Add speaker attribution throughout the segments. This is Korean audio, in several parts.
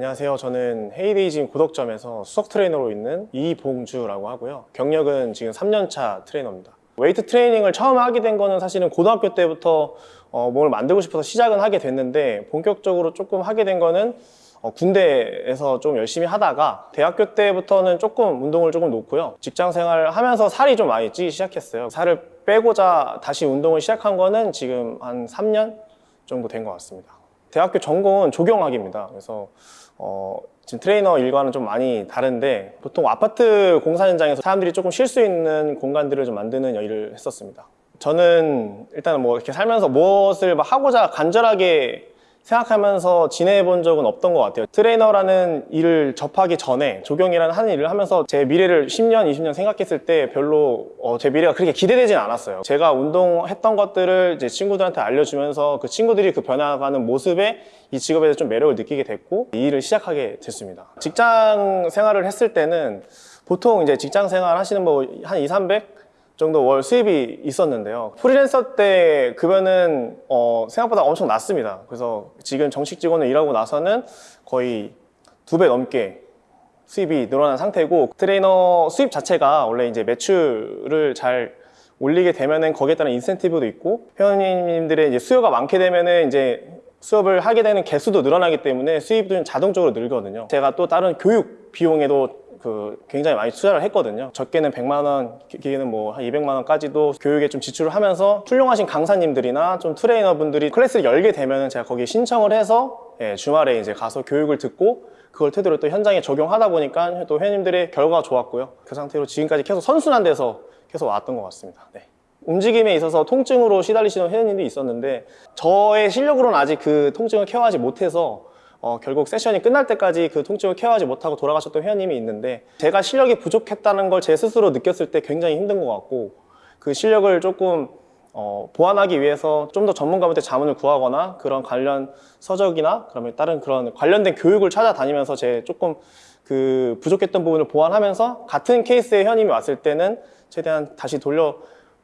Speaker 1: 안녕하세요. 저는 헤이데이짐 고덕점에서 수석 트레이너로 있는 이봉주라고 하고요. 경력은 지금 3년차 트레이너입니다. 웨이트 트레이닝을 처음 하게 된 거는 사실은 고등학교 때부터 어, 몸을 만들고 싶어서 시작은 하게 됐는데 본격적으로 조금 하게 된 거는 어, 군대에서 좀 열심히 하다가 대학교 때부터는 조금 운동을 조금 놓고요. 직장 생활 하면서 살이 좀 많이 찌기 시작했어요. 살을 빼고자 다시 운동을 시작한 거는 지금 한 3년 정도 된 것 같습니다. 대학교 전공은 조경학입니다. 그래서 어, 지금 트레이너 일과는 좀 많이 다른데 보통 아파트 공사 현장에서 사람들이 조금 쉴 수 있는 공간들을 좀 만드는 일을 했었습니다. 저는 일단 뭐 이렇게 살면서 무엇을 막 하고자 간절하게 생각하면서 지내본 적은 없던 것 같아요. 트레이너라는 일을 접하기 전에 조경이라는 하는 일을 하면서 제 미래를 10년, 20년 생각했을 때 별로 어, 제 미래가 그렇게 기대되진 않았어요. 제가 운동했던 것들을 이제 친구들한테 알려주면서 그 친구들이 그 변해가는 모습에 이 직업에 대해서 좀 매력을 느끼게 됐고 이 일을 시작하게 됐습니다. 직장 생활을 했을 때는 보통 이제 직장 생활 하시는 뭐 한 2, 300 정도 월 수입이 있었는데요. 프리랜서 때 급여는 어, 생각보다 엄청 낮습니다. 그래서 지금 정식 직원을 일하고 나서는 거의 두 배 넘게 수입이 늘어난 상태고 트레이너 수입 자체가 원래 이제 매출을 잘 올리게 되면은 거기에 따른 인센티브도 있고 회원님들의 이제 수요가 많게 되면은 이제 수업을 하게 되는 개수도 늘어나기 때문에 수입도 자동적으로 늘거든요. 제가 또 다른 교육 비용에도 그 굉장히 많이 투자를 했거든요. 적게는 100만 원, 길게는 뭐 한 200만 원까지도 교육에 좀 지출을 하면서 훌륭하신 강사님들이나 좀 트레이너분들이 클래스를 열게 되면 제가 거기에 신청을 해서 예, 주말에 이제 가서 교육을 듣고 그걸 토대로 또 현장에 적용하다 보니까 또 회원님들의 결과가 좋았고요. 그 상태로 지금까지 계속 선순환 돼서 계속 왔던 것 같습니다. 네. 움직임에 있어서 통증으로 시달리시는 회원님도 있었는데 저의 실력으로는 아직 그 통증을 케어하지 못해서 어, 결국 세션이 끝날 때까지 그 통증을 케어하지 못하고 돌아가셨던 회원님이 있는데 제가 실력이 부족했다는 걸 제 스스로 느꼈을 때 굉장히 힘든 것 같고 그 실력을 조금 어, 보완하기 위해서 좀 더 전문가한테 자문을 구하거나 그런 관련 서적이나 그러면 다른 그런 관련된 교육을 찾아다니면서 제 조금 그 부족했던 부분을 보완하면서 같은 케이스의 회원님이 왔을 때는 최대한 다시 돌려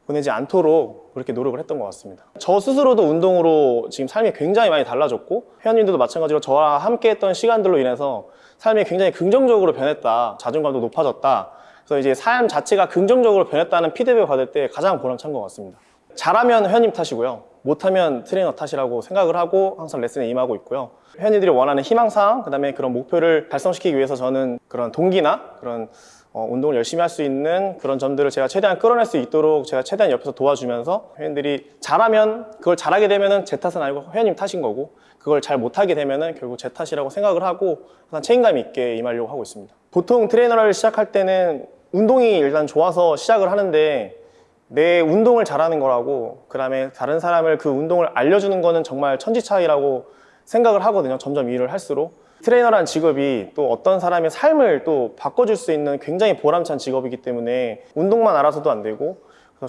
Speaker 1: 보내지 않도록 그렇게 노력을 했던 것 같습니다. 저 스스로도 운동으로 지금 삶이 굉장히 많이 달라졌고 회원님들도 마찬가지로 저와 함께 했던 시간들로 인해서 삶이 굉장히 긍정적으로 변했다. 자존감도 높아졌다. 그래서 이제 삶 자체가 긍정적으로 변했다는 피드백을 받을 때 가장 보람찬 것 같습니다. 잘하면 회원님 탓이고요. 못하면 트레이너 탓이라고 생각을 하고 항상 레슨에 임하고 있고요. 회원님들이 원하는 희망사항, 그 다음에 그런 목표를 달성시키기 위해서 저는 그런 동기나 그런 어, 운동을 열심히 할 수 있는 그런 점들을 제가 최대한 끌어낼 수 있도록 제가 최대한 옆에서 도와주면서 회원들이 잘하면 그걸 잘하게 되면은 제 탓은 아니고 회원님 탓인 거고 그걸 잘 못하게 되면은 결국 제 탓이라고 생각을 하고 항상 책임감 있게 임하려고 하고 있습니다. 보통 트레이너를 시작할 때는 운동이 일단 좋아서 시작을 하는데 내 운동을 잘하는 거라고 그 다음에 다른 사람을 그 운동을 알려주는 거는 정말 천지차이라고 생각을 하거든요. 점점 일을 할수록. 트레이너란 직업이 또 어떤 사람의 삶을 또 바꿔줄 수 있는 굉장히 보람찬 직업이기 때문에 운동만 알아서도 안 되고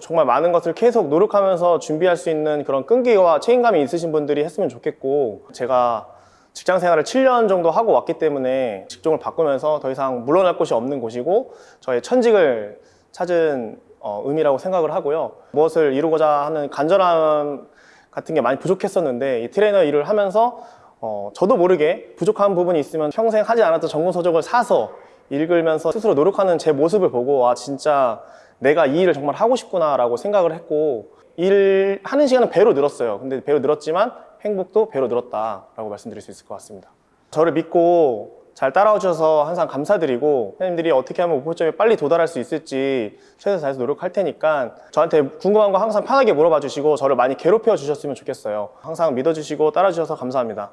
Speaker 1: 정말 많은 것을 계속 노력하면서 준비할 수 있는 그런 끈기와 책임감이 있으신 분들이 했으면 좋겠고 제가 직장 생활을 7년 정도 하고 왔기 때문에 직종을 바꾸면서 더 이상 물러날 곳이 없는 곳이고 저의 천직을 찾은 어, 의미라고 생각을 하고요. 무엇을 이루고자 하는 간절함 같은 게 많이 부족했었는데 이 트레이너 일을 하면서 어, 저도 모르게 부족한 부분이 있으면 평생 하지 않았던 전공 서적을 사서 읽으면서 스스로 노력하는 제 모습을 보고 아 진짜 내가 이 일을 정말 하고 싶구나 라고 생각을 했고 일 하는 시간은 배로 늘었어요. 근데 배로 늘었지만 행복도 배로 늘었다 라고 말씀드릴 수 있을 것 같습니다. 저를 믿고 잘 따라와 주셔서 항상 감사드리고 회원님들이 어떻게 하면 목표점에 빨리 도달할 수 있을지 최선을 다해서 노력할 테니까 저한테 궁금한 거 항상 편하게 물어봐 주시고 저를 많이 괴롭혀 주셨으면 좋겠어요. 항상 믿어주시고 따라 주셔서 감사합니다